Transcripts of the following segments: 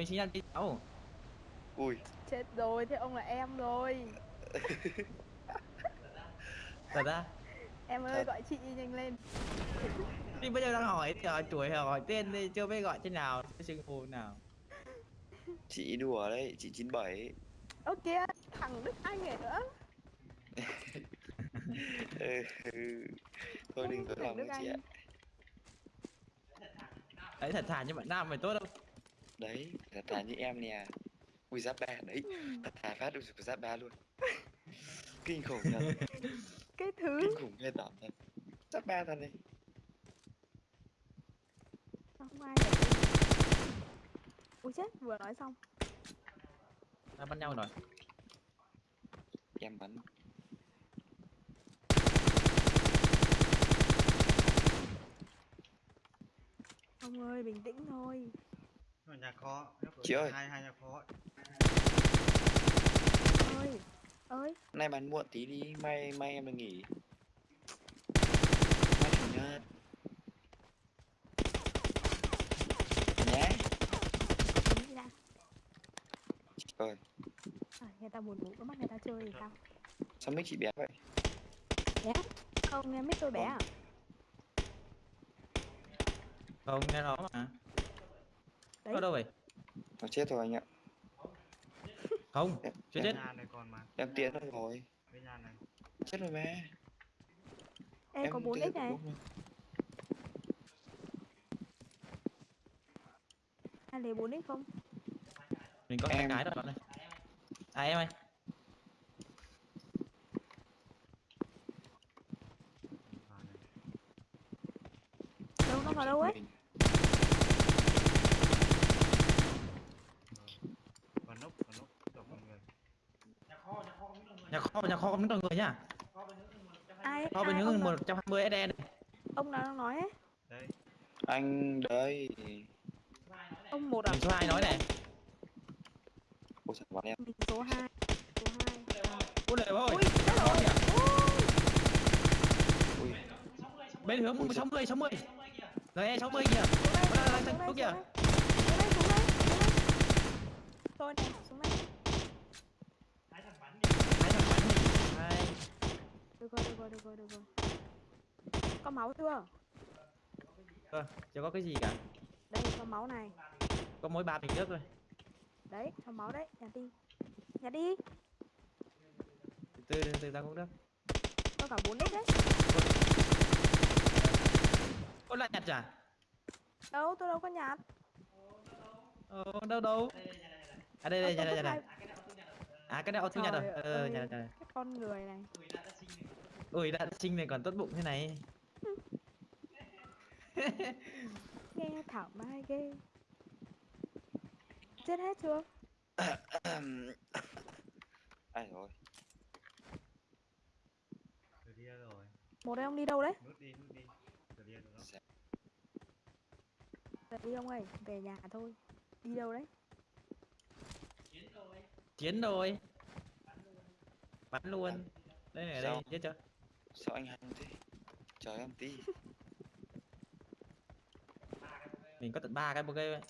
mình sinh nhật đi cháu ui. Chết rồi, thế ông là em rồi. Thật ra Em ơi, Thật. gọi chị nhanh lên. Thì bây giờ đang hỏi hỏi tuổi hỏi tên đi chưa biết gọi thế nào xưng hô nào. Chị đùa đấy chị 97 Ơ kìa, thằng Đức Anh này nữa. Ừ, ừ. thôi đừng có lòng chị ạ. Đấy thật thà như bạn nam mày tốt không đấy thật thà như em nè. Ui giáp ba đấy. Thật thà phát được giáp ba luôn. Kinh khủng thật. Cái thứ kinh khủng ghê tởm thật. Giáp ba thật này. Không ai Ui chết, vừa nói xong. Đã bắt nhau rồi? Em bắn. Ông ơi, bình tĩnh thôi nhà kho nó có Chị ơi. hai hai nhà kho. Ơi, ơi. Nay bán muộn tí đi mai mai em được nghỉ. Mai chủ nhật. Nhé ơi. À, Người ta buồn ngủ, có bắt người ta chơi thì sao? Sao mic chị bé vậy? Bé? Không, em biết tôi bé à? Không nghe nó mà Đấy. có đâu vậy? Nó chết rồi anh ạ. Không Em- chưa em- chết. nhà này còn mà em tiến rồi. Nhà này chết rồi mà. Ê, có 4 tiến x này. Ai lấy 4 x không? Mình có hai Em- cái đó bạn ơi. À em ơi. Đâu, nó vào đâu ấy? Mình- còn nốc còn nốc còn con người nhà kho nhà kho không có người nhá Ai, kho bên nào, một trăm hai mươi SE này. Ông nào đang nói ấy? Đây. Anh đấy. Ông một à mình số hai nói này. Ôi trời bọn em. Mình số 2 Số 2 ôi đời ơi. Ui, chết rồi. Ui, ui bên hướng sáu mươi sáu mươi. Rồi e sáu mươi kìa. Đây, đây, đây Xuống đây, xuống đây, xuống đây Tôi này, xuống đây hai thằng bắn nhỉ hai Được rồi, được rồi, được rồi, rồi Có máu chưa? Ờ, chưa có cái gì cả. Đây, có máu này. Có mỗi ba bình nước thôi. Đấy, có máu đấy, nhặt đi. Nhặt đi, từ từ từ từ ra cũng được. Có cả 4 x đấy. Có lại nhặt chả? Đâu, tôi đâu có nhặt ờ, đâu đâu? À đây đây Ờ, nhà tôi đây hai- đây à cái này auto nhặt rồi. ờ ơi, nhà nhà Cái con người này ui đã sinh này còn tốt bụng thế này. Nghe thảo mai ghê. Chết hết chưa? ai rồi? Từ đi rồi. Một đây ông đi đâu đấy? nút đi nút đi. Từ đi rồi. Về đi ông ơi, về nhà thôi. Đi đâu đấy? chiến rồi. Bắn luôn. Đây này ở đây chết chưa sao anh hăng thế? Trời em tí. Mình có tận ba cái cái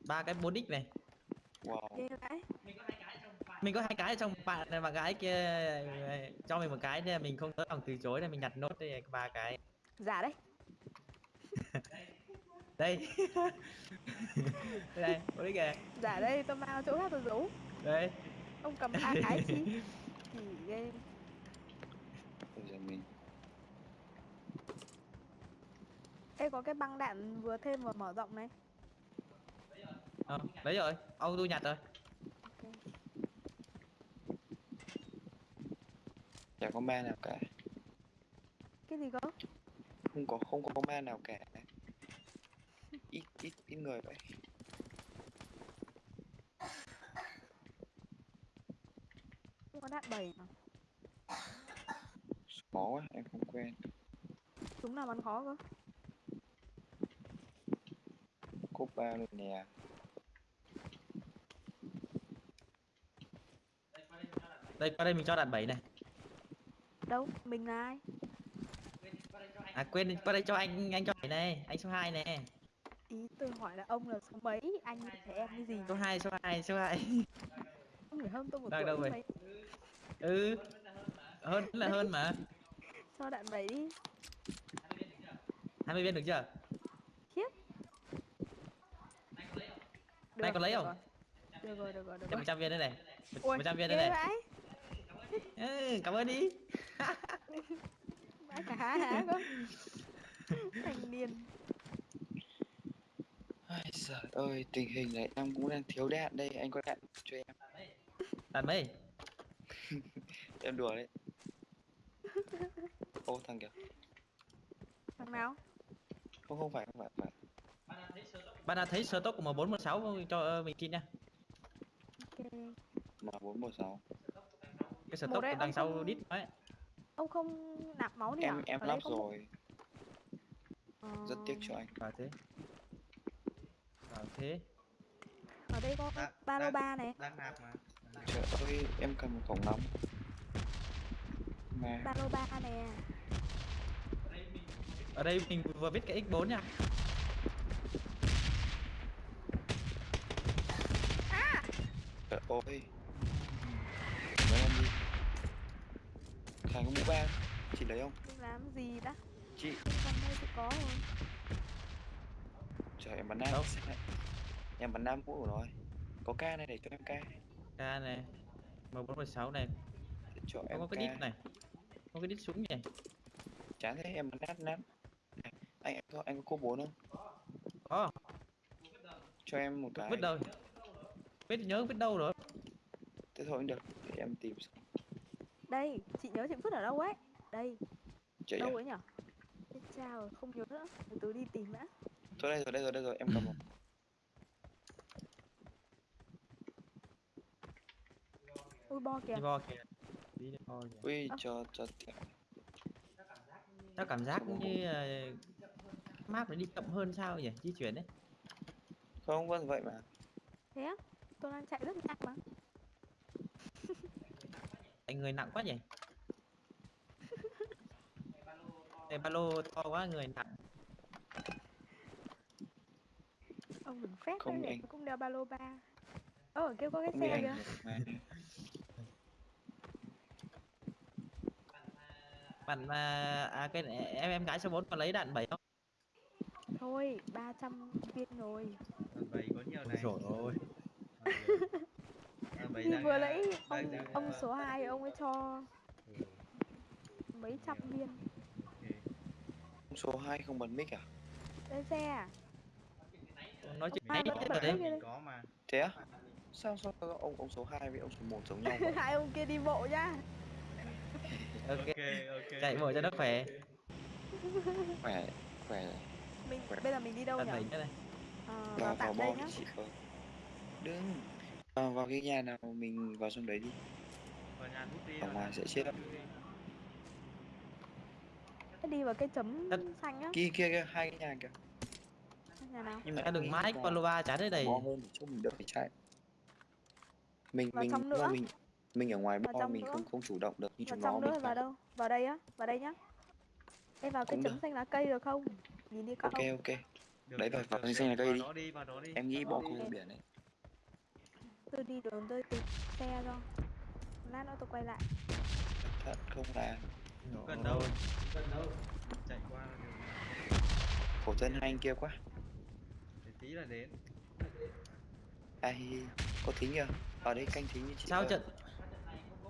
ba cái bốn đích này. Wow. Mình có hai cái trong bạn này bạn gái kia cho mình một cái nên mình không tới lòng từ chối nên mình nhặt nốt đây ba cái. Giả đấy. Đây. Đây bốn đích kìa Giả đây, tôi mang chỗ khác tôi giấu đây. Ông cầm ba cái chi Kỳ ghê bây giờ mình Ê có cái băng đạn vừa thêm vừa mở rộng này. Ờ, đấy rồi ông tôi nhặt rồi. Ok. chả có ma nào cả. Cái gì cơ? không có không có ma nào cả. Ít ít ít người vậy. Không có đạn bầy mà. Khó quá em không quen. Chúng nào bắn khó cơ ba luôn nè. Đây qua đây mình cho đạn bảy này. Đâu? Mình là ai? à quên qua đây cho anh anh cho bảy này anh số 2 này Ý tôi hỏi là ông là số mấy? anh trẻ em cái gì? Số 2 số 2 số 2 ông phải hơn tôi một Đang tuổi đâu mấy ừ. Hơn là hơn mà. Cho đạn bẩy đi. 20 viên được chưa Này có lấy được không? rồi. được rồi được rồi được rồi 100 viên đây này Ui, 100 viên đây này vãi ừ, cảm ơn đi vãi cả cơ thanh niên Ai giời ơi, tình hình này em cũng đang thiếu đạn đây, anh có đạn cho em. đàn mấy Em đùa đấy. Ô thằng kìa. thằng nào Không không phải không phải, phải. Bạn đã thấy sơ tốc của 1416 cho ờ, mình tin nha ok. Mà 416. cái sơ tốc đấy, đằng sau không- đít ấy ông không nạp máu đi Em à? em lắp không- rồi, rất tiếc cho anh. vào thế. Vào thế. Ở đây có ba lô ba này. đang nạp mà. Trời ơi, em cầm một cổng nóng. Ba lô ba nè ở đây mình vừa viết cái x4 nha ơi. Mấy em đi. Khải có mũ ba, chị lấy không? Làm gì đã Chị, trong đây thì có rồi trời em bắn nam. Đâu? Em bắn nam mũ rồi. Có ca này để cho em ca. ca này 1416 này cho em có cái đít này có cái đít súng nhỉ Chán thế em bắn nát nát. Này, Anh anh có anh có cô bốn không? có Cho em một cái. biết đâu biết nhớ biết đâu rồi thôi cũng được, để em tìm đây chị nhớ chị vứt ở đâu ấy? Đây. Chị đâu à? ấy nhở? Chết cha rồi không nhớ nữa. Từ từ đi tìm đã. Thôi đây rồi, đây rồi, đây rồi, em cầm một. ui bo kìa. Đi bo kìa. Đi bo kìa. Ui, cho cho tiện. tao cảm giác như uh, map nó đi chậm hơn sao nhỉ? Di chuyển đấy. Không, vâng vậy mà. thế á? Tôi đang chạy rất nhanh mà anh người nặng quá nhỉ? Đây ba lô to quá người nặng. Ông đừng phép Không đấy để cũng đeo ba lô ba. Ơ ở kia có cái Không xe kìa. Bạn mà à cái em em gái số 4 có lấy đạn bảy không? Thôi 300 viên rồi. Đàn bầy có nhiều này. rồi ôi thì vừa à, nãy ông đang, ông à, số 2 ông ấy cho ừ, mấy trăm viên. Ok. Số 2 không bật mic à? lên xe à? Nói chuyện rồi đấy. có mà. Thế á? Sao sao ông ông số 2 với ông số 1 giống nhau hai ông kia đi bộ nhá. Ok ok ok. chạy bộ cho nó khỏe. Khỏe khỏe. Mình Khỏe. bây giờ mình đi đâu nhỉ này. Ờ, vào vào đây nhá. đừng vào, vào cái nhà nào mình vào trong đấy đi. Vào nhà hút đi Ở ngoài nhà sẽ chết đi. Thế đi vào cái chấm Đất. xanh á. Kia kia kia hai cái nhà kìa. Nhà nào? Nhưng mà em ba lô ba chả đấy đầy. bo hơn để cho mình đỡ phải chạy. Mình Vào mình trong nữa. mình mình ở ngoài bo mình nữa. không không chủ động được như vào chúng nó trong mình nữa? Vào đâu? Vào đây á? Vào đây nhá. Ê vào cái Cũng chấm được. xanh lá cây được không? Nhìn đi con ok ok. Được, Đấy, vào- vào xanh là cây đi. đi vào đó đi. Em nghĩ bo đi. không biển đấy tôi đi đường tôi tìm xe cho lát nữa tôi quay lại. Thật không là Không cần đâu? Chạy qua là được. Khổ thân hai anh kia quá. Để tí là đến. Ai có thính kìa ở đây canh thính như chị sao ơi. trận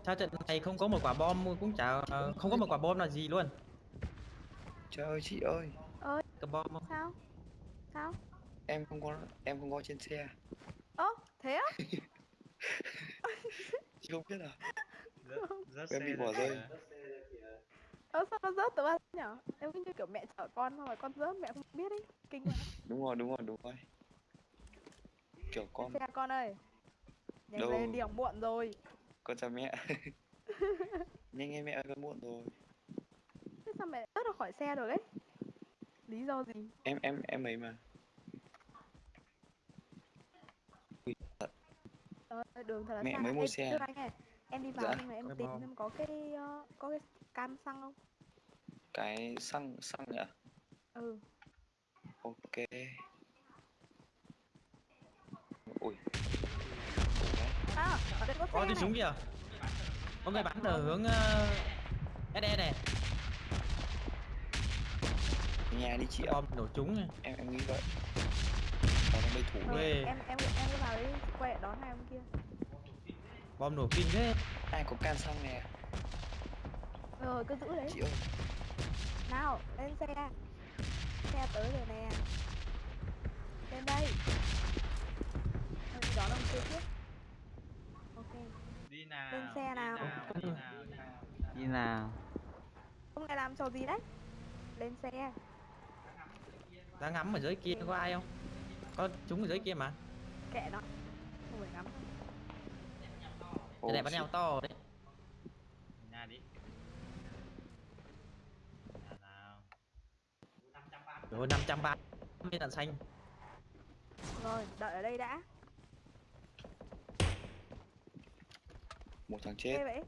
sao trận này không có một quả bom cũng chả không có một quả bom là gì luôn? Trời ơi chị ơi. Cái bom không? sao? Sao? Em không có em không có trên xe. Ơ thế á chị không biết à? Rất Em bị bỏ rơi. ơ sao nó rớt từ bao nhở? Em cứ như kiểu mẹ chở con xong rồi con rớt mẹ không biết ấy kinh quá. Đúng rồi đúng rồi đúng rồi. Kiểu con xe con ơi. Nhanh Đâu. lên đi học muộn rồi. Con chào mẹ. Nhanh em mẹ ơi con muộn rồi. Thế sao mẹ rớt ra khỏi xe rồi đấy lý do gì? Em em em ấy mà ờ, đường thật là Mẹ xa. mới mua Ê, xe. Anh ơi, em đi vào Dạ. nhưng mà em tìm xem có cái ờ, có cái can xăng không? Cái xăng xăng ạ. Ừ. Ok. Ui. À, ở đây có có xe tiếng súng này. kìa. Có người bắn ở hướng uh, SE này nhà đi chị ạ. Bom nổ trúng này. em em nghĩ vậy thủ Ê. em em em cứ vào đấy quay đón hai ông kia. bom nổ kinh thế ai có can xăng nè Rồi cứ giữ đấy. chị ơi Nào, lên xe. Xe tới rồi nè. Lên đây. Thôi đi đón ông kia trước. Ok. đi nào Lên xe đi nào. đi nào đi nào Đi nào Ông này làm trò gì đấy? Lên xe. ra ngắm ở dưới kia có ai không có chúng ở dưới kia mà Kệ nó. Không phải ngắm. cái này bắn nhau to đấy nhà đi nhà nào rồi 530 viên đạn xanh Rồi, đợi ở đây đã. một thằng chết vậy.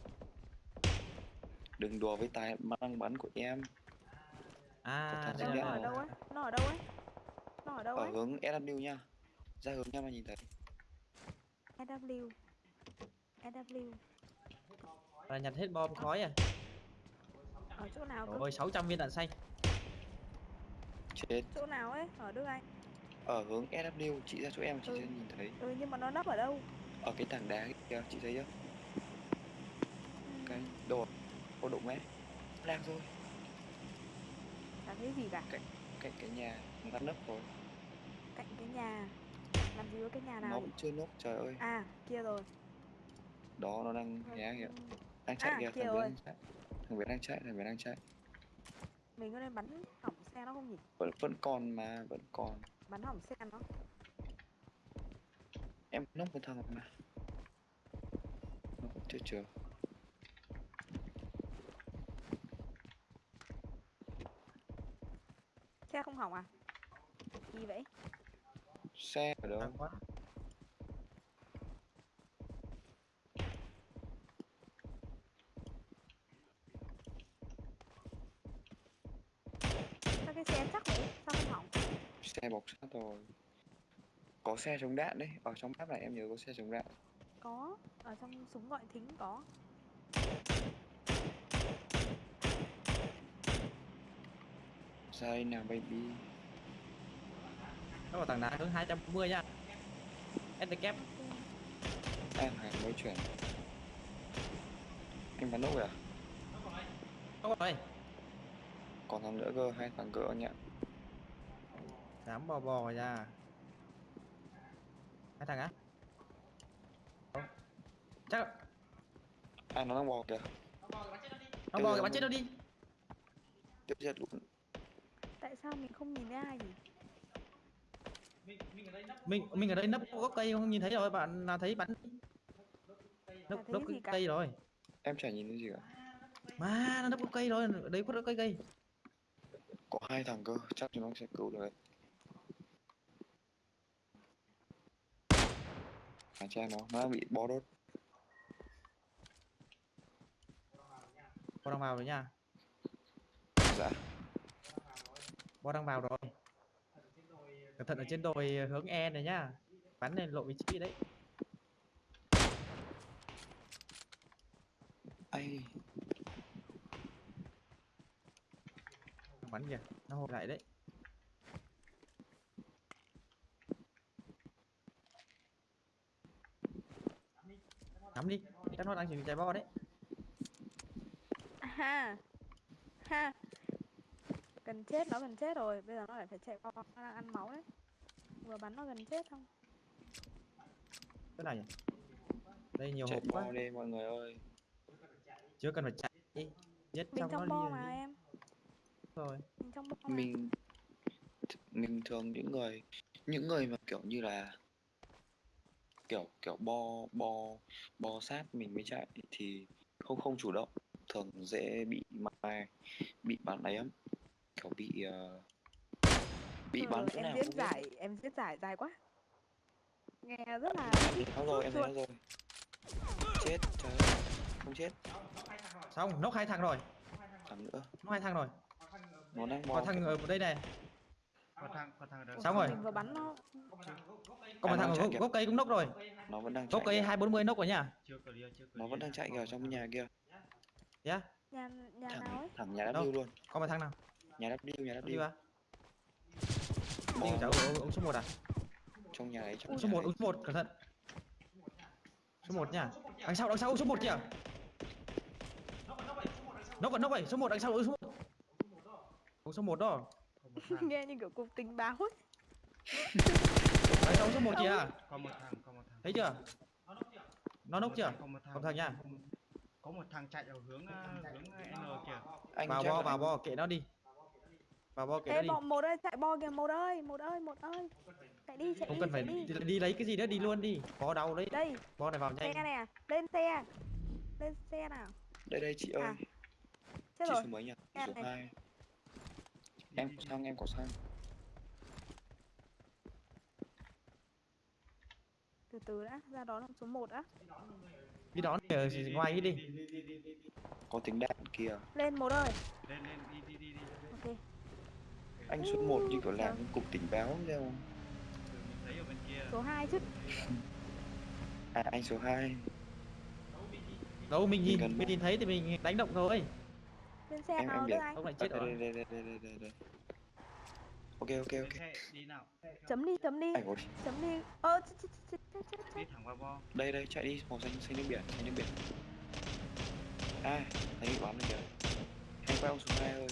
đừng đùa với tài năng bắn của em à Nó ở đâu ấy? Nó ở đâu ấy? Nó ở đâu ở ấy? hướng SW nha ra hướng nha mà nhìn thấy SW. SW. là nhặt hết bom khói à Ở chỗ nào cơ? rồi 600 viên đạn xanh chết Chỗ nào ấy? Ở Đức Anh. ở hướng SW chị ra chỗ em chị Ừ. sẽ nhìn thấy Ừ nhưng mà nó nấp ở đâu? ở cái tảng đá kia chị thấy chưa Ừ, cái đồ ô đụng ấy đang rồi Chả thấy gì cả. cạnh cái nhà nó nấp rồi Cạnh cái nhà. Làm gì có cái nhà nó nào? vẫn chưa núp trời ơi À, kia rồi. đó nó đang hé kìa Ừ, đang chạy À, kìa kia thằng đang chạy thằng bé đang chạy thằng bé đang chạy Mình có nên bắn hỏng xe nó không nhỉ? vẫn vẫn còn mà vẫn còn Bắn hỏng xe nó. em núp một thằng mà nó chưa chưa Xe không hỏng à? Gì vậy? Xe ở đâu quá Sao cái xe chắc vậy? Sao không hỏng? xe bọc sát rồi có xe chống đạn đấy ở trong map này em nhớ có xe chống đạn Có. Ở trong súng gọi thính có. đây nào baby nó vào tảng đá hướng 240 nha. STK Ok. em hàng mới chuyển. Em bắn nốt rồi à có rồi. Còn thằng nữa cơ hai thằng cỡ nhỉ dám bò bò ra hai thằng á. Chắc à nó đang bò kìa. Nó bò cái bắn chết nó đi. Tiếp giật luôn. Tại sao mình không nhìn thấy ai nhỉ? Mình mình ở đây nấp gốc cây không? Nhìn thấy rồi bạn nào thấy bắn nấp nấp cây rồi. Em chả nhìn thấy gì cả. Mà nó nấp gốc cây rồi ở đấy khuất gốc cây cây. Có hai thằng cơ chắc chúng nó sẽ cứu được đấy. À cha nó nó bị bó đốt. Bò đang vào rồi nha. Dạ. Bò đang vào rồi cẩn thận ở trên đồi hướng E này nhá bắn lên lộ vị trí đấy ai bắn kìa nó hồi lại đấy ngắm đi chắc nó đang chuẩn bị chạy bo đấy Ha. Ha. Gần chết, nó gần chết rồi. Bây giờ nó lại phải chạy qua, nó đang ăn máu đấy. Vừa bắn nó gần chết không? cái này nhỉ đây nhiều chạy hộp quá đi mọi người ơi chưa cần phải chạy đi giết Mình nó trong đi bo rồi mà đi. em. rồi Mình trong mình mình thường những người những người mà kiểu như là kiểu kiểu bo bo bo sát mình mới chạy thì không không chủ động thường dễ bị mai bị bắn ấy lắm kiểu bị ờ, bị Thôi bắn chỗ em nào diễn không biết. giải, em diễn giải dài quá. Nghe rất là nó rồi em thấy nó rồi. Chết trời ơi không chết. Xong nốc hai thằng rồi. Thằng nữa. Nốc hai thằng rồi. Nó đang có thằng ở đây này. Thằng thằng Xong rồi. vừa bắn nó. Một thằng ở gốc, cây cũng nốc rồi. Nó vẫn đang gốc cây hai bốn mươi nốc rồi nhá clear nó vẫn đang chạy kìa trong nhà kia. Yeah nhà nhà nào thẳng ấy? thẳng nhà Đâu? W luôn. Có một thằng nào nhà W nhà đi W vào đi Bò cháu ông, ông số 1 à? Trong nhà ấy trong nhà số 1 ấy. ông số 1 cẩn thận. Số 1 nha. Đằng sau đằng sau ông số 1 kìa. Nốc còn nốc vậy số 1 đằng sau ông số 1 ông số 1 đó. Nghe như kiểu cục tình báo ấy. Đằng sau ông số 1 kìa. Có một thằng có một thằng. Thấy chưa? Nó nốc chưa? Có một thằng. Thằng nha. có một thằng chạy ở hướng ờ, hướng N kìa. Anh vào bo vào bo kệ nó đi vào bo Ê đi. bọn một ơi chạy bo kìa một ơi một ơi một ơi. Chạy đi chạy không đi cần phải đi. đi, đi lấy cái gì nữa đi luôn đi. Bo đau đấy. Đây bo này vào xe nhanh. nè lên xe. Lên xe nào. Đây đây chị ơi. À, chết chị rồi. số mấy nhỉ? Em số này. hai. Em có xăng em có xăng từ từ đã ra đó là số 1 đã. Đi đón ở ngoài cái đi. Có tiếng đạn kìa. Lên một ơi. Lên lên đi đi đi đi anh số 1 như kiểu làm cục tình báo đâu số 2 chứ. À anh số 2 đâu mình nhìn mình nhìn thấy thì mình đánh động thôi. Lên xe Em- nào em anh? Ông lại chết rồi. đây, đây, đây, đây, đây, đây. ok ok ok. Xe đi nào chấm đi. Chấm đi. Chấm đi. Ơ chết chết chết chết chết đi thẳng vào bo đây đây chạy đi. Màu xanh xanh nước biển xanh nước biển. À thấy bị bắn rồi kìa. Hay quay ông số 2 ơi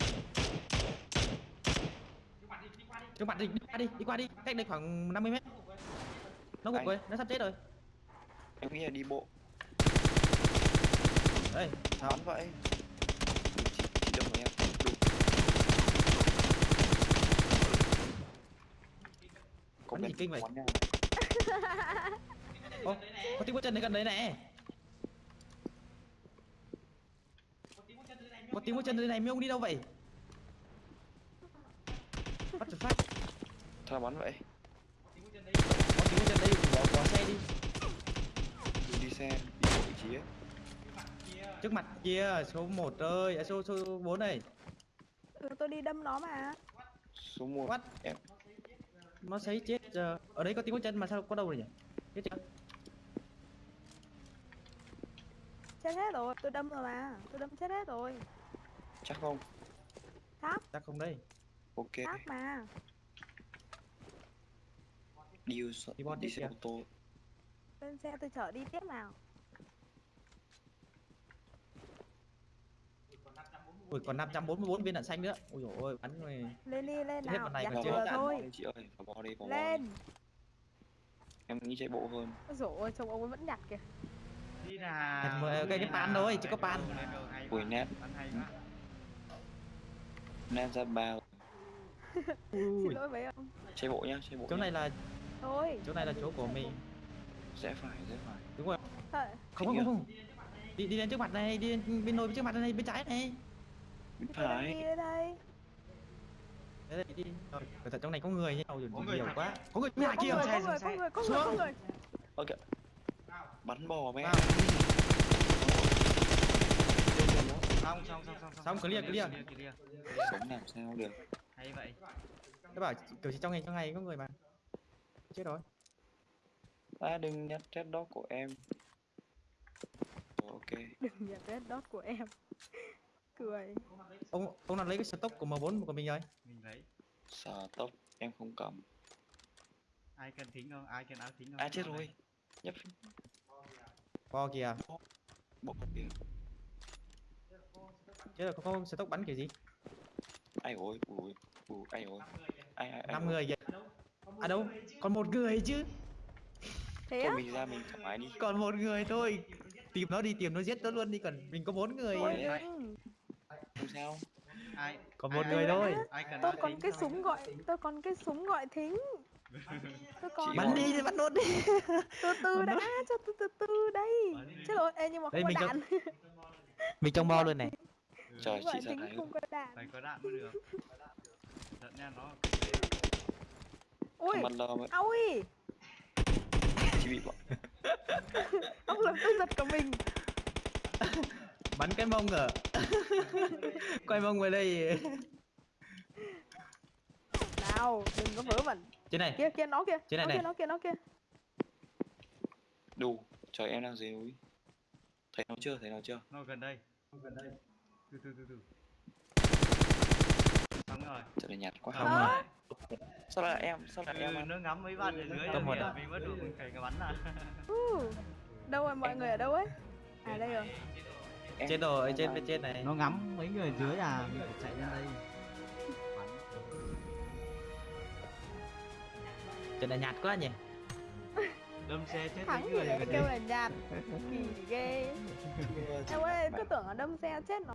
trước mặt đi đi qua đi đi qua đi. Cách đây khoảng 50 mét. Nó gục rồi nó sắp chết rồi. Em nghĩ là đi bộ. Đây. Sao vậy. Chị đâm vào em. Đúng có gì kinh vậy? Ô, có tiếng bước chân ở gần đấy nè. Có tiếng bước chân ở đây này ông đi đâu vậy bắt được phát Sao bắn vậy. Có bước chân đây bỏ bỏ xe đi Đừng đi xe đi bộ vị trí ấy. Trước mặt kia số 1 ơi. À, số số 4 này. Ừ, tôi đi đâm nó mà. Số 1 What? em. Nó thấy chết giờ. Ở đây có tiếng bước chân mà sao có đâu rồi nhỉ? Chết chưa? Chết hết rồi. Tôi đâm rồi mà. Tôi đâm chết hết rồi. Chắc không. Chắc không đây ok. Xác mà. Đi ô xe Đi đi xe kìa. ô tô. Lên xe tôi chở đi tiếp nào. Ui còn 544 viên đạn xanh nữa. Ui dồi ôi bắn rồi. Lên đi lên Chết hết nào. này vào chưa vừa bò thôi. Chị ơi. Vào bò đi bò lên. em nghĩ chạy bộ hơn. Ôi dồi ôi trông ông ấy vẫn nhặt kìa. Đi nào. Cái- cái pan thôi, chỉ có pan. Ui, nét. Nam ra bao xin lỗi mấy ông. Chạy bộ nhá chạy bộ chỗ nhá. này là thôi. chỗ này là chỗ của mình. Rẽ phải rẽ phải. Đúng rồi. Thôi, không không không đi đi lên trước mặt này đi lên bên nồi bên trước mặt này bên trái này. Bên phải. đi đây. Đấy đi. Rồi cẩn thận trong này có người nhá Ôi, Có người nhiều thật. quá. có người nhà có kia người xe, có người xe. có người có người có người. Ok. Bắn bò mẹ. Xong xong xong xong Xong, clear, clear. sống làm sao được hay vậy. Cái bảo kiểu chỉ trong này trong này có người mà. Chết rồi. À đừng nhặt red dot của em. Ok. Đừng nhặt red dot của em. Cười. Ông ông nào lấy cái stock của M4 của mình rồi. Mình lấy. Tốc em không cầm. Ai cần thính không? Ai cần áo thính không? À chết rồi. nhấp. Bo kìa. Bộ kìa. Chết rồi có có stock bắn kiểu gì ai ôi ui ui ai ôi ai ai ai năm người kìa à đâu còn một người chứ. Thế thôi á? mình ra mình thoải mái đi. Còn một người thôi. Tìm nó đi tìm nó giết nó luôn đi còn mình có bốn người. Ai- đừng không sao. Ai? Còn một ai- người Từ thôi. Ai cần tôi còn cái súng gọi tôi còn cái súng gọi thính. Tôi còn bắn đi thì bắn nốt đi. Từ từ đã cho từ từ từ đây. Chết rồi ê nhưng mà Đây, không mình có đạn. mình trong bo luôn này. Ừ, Trời, chị thính này không có đạn. Phải có đạn mới được. Giận nha nó. Ui mặt lờ mà. ôi. Chị bị bọn. Ông làm tôi giật cả mình. Bắn cái mông ở quay mông về đây. Nào đừng có vớ vẩn. Trên này. Kia kia nó kia. Trên này nó này. kia nó kia nó kia. Đủ, trời em đang dưới núi. Thấy nó chưa, thấy nó chưa? nó gần đây nó gần đây từ từ từ từ. Xong rồi. Trời này nhạt quá. Không rồi. Sao lại em, sao lại em ừ, ăn? nó ngắm mấy bạn ở dưới Có rồi một kìa, à? mình mất đủ mình phải bắn à Ừ. đâu rồi mọi người ở đâu ấy? À đây rồi. Em- trên đồ ở em trên bên trên này. Nó ngắm mấy người dưới à mình phải chạy lên đây. Bắn trên này nhạt quá nhỉ. Đâm xe chết thắng người kêu là nhạt kỳ ghê. Em ơi cứ tưởng là đâm xe chết nó